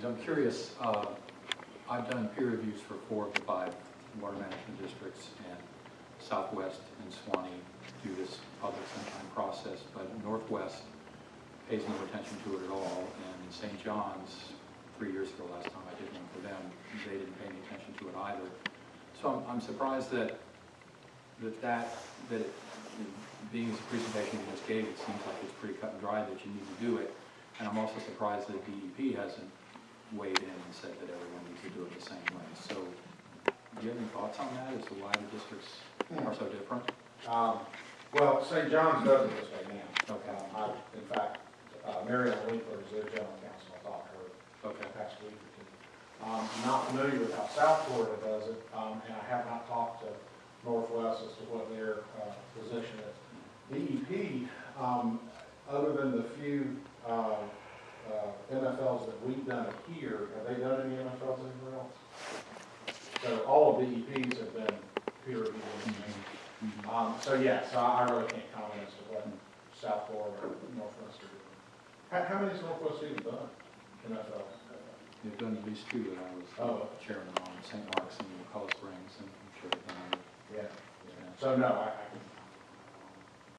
things. I'm curious, uh, I've done peer reviews for four of the five water management districts, and Southwest and Suwannee do this public sunshine process, but Northwest pays no attention to it at all, and in St. John's, three years ago, last time I did one for them, they didn't pay any attention to it either. So I'm, I'm surprised that, that that, that it, being as a presentation you just gave, it seems like it's pretty cut and dry that you need to do it. And I'm also surprised that DEP hasn't weighed in and said that everyone needs to do it the same way. So, do you have any thoughts on that, as to why the districts are so different? Um, Well, St. John's does it this way now. Okay. Um, I, in fact, uh, Mary Ellen Winkler is their general counsel, I talked to her Okay, the past week or two. Um, I'm not familiar with how South Florida does it, um, and I have not talked to Northwest as to what their, uh, position is. DEP, um, other than the few, uh, uh, MFLs that we've done here, have they done any MFLs anywhere else? So all of DEPs have been peer reviewed. Mhm. Um, so yeah, so I really can't comment as to what South Florida or Northwest are doing. How, how many has Northwest even done? MFL? they've done at least two that I was Oh. chairman on, St. Mark's and Colorado Springs, and I'm sure they've done. Yeah. Yeah. So no, I, I